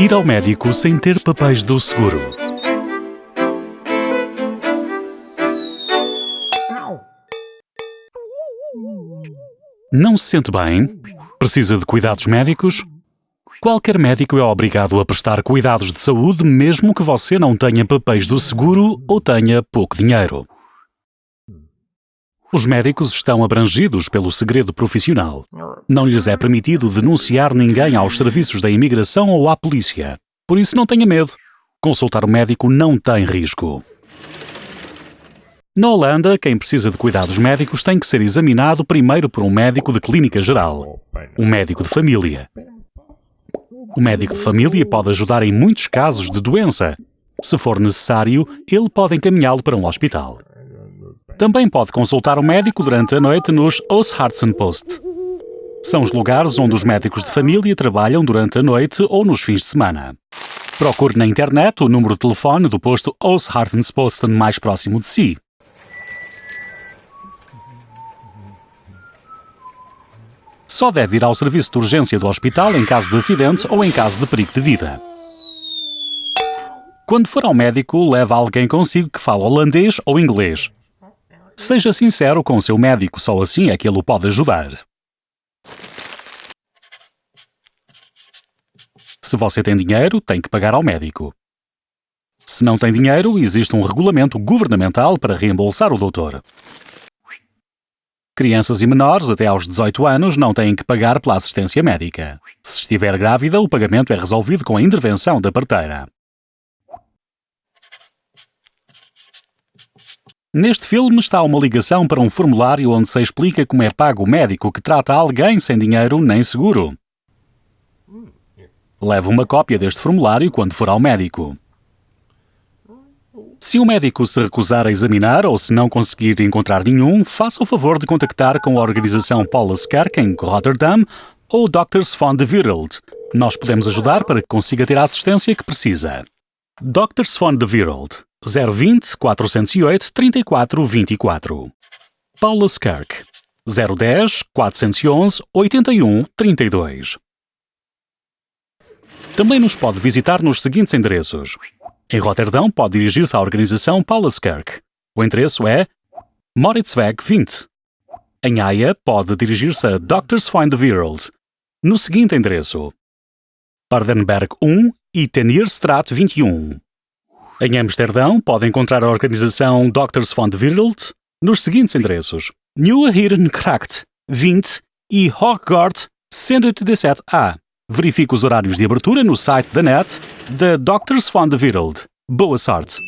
Ir ao médico sem ter papéis do seguro. Não se sente bem? Precisa de cuidados médicos? Qualquer médico é obrigado a prestar cuidados de saúde mesmo que você não tenha papéis do seguro ou tenha pouco dinheiro. Os médicos estão abrangidos pelo segredo profissional. Não lhes é permitido denunciar ninguém aos serviços da imigração ou à polícia. Por isso, não tenha medo. Consultar o médico não tem risco. Na Holanda, quem precisa de cuidados médicos tem que ser examinado primeiro por um médico de clínica geral, um médico de família. O médico de família pode ajudar em muitos casos de doença. Se for necessário, ele pode encaminhá-lo para um hospital. Também pode consultar o médico durante a noite nos Post. São os lugares onde os médicos de família trabalham durante a noite ou nos fins de semana. Procure na internet o número de telefone do posto Posten mais próximo de si. Só deve ir ao serviço de urgência do hospital em caso de acidente ou em caso de perigo de vida. Quando for ao médico, leve alguém consigo que fale holandês ou inglês. Seja sincero com o seu médico, só assim é que ele o pode ajudar. Se você tem dinheiro, tem que pagar ao médico. Se não tem dinheiro, existe um regulamento governamental para reembolsar o doutor. Crianças e menores até aos 18 anos não têm que pagar pela assistência médica. Se estiver grávida, o pagamento é resolvido com a intervenção da parteira. Neste filme está uma ligação para um formulário onde se explica como é pago o médico que trata alguém sem dinheiro nem seguro. Leve uma cópia deste formulário quando for ao médico. Se o médico se recusar a examinar ou se não conseguir encontrar nenhum, faça o favor de contactar com a organização Paulus Kerk em Rotterdam ou Doctors van de Wereld. Nós podemos ajudar para que consiga ter a assistência que precisa. Doctors van de Wereld 020 408 34 24. Paulus Kirk 010 411 81 32. Também nos pode visitar nos seguintes endereços. Em Roterdão pode dirigir-se à organização Paulus Kirk. O endereço é Moritzweg 20. Em Haia pode dirigir-se a Doctors Find the World. No seguinte endereço. Pardenberg 1 e Tenierstraat 21. Em Amsterdão, pode encontrar a organização Doctors de Wereld nos seguintes endereços: Nieuwe Herenkracht 20 e Hooggaard 187A. Verifique os horários de abertura no site da net da Doctors de Wereld. Boa sorte!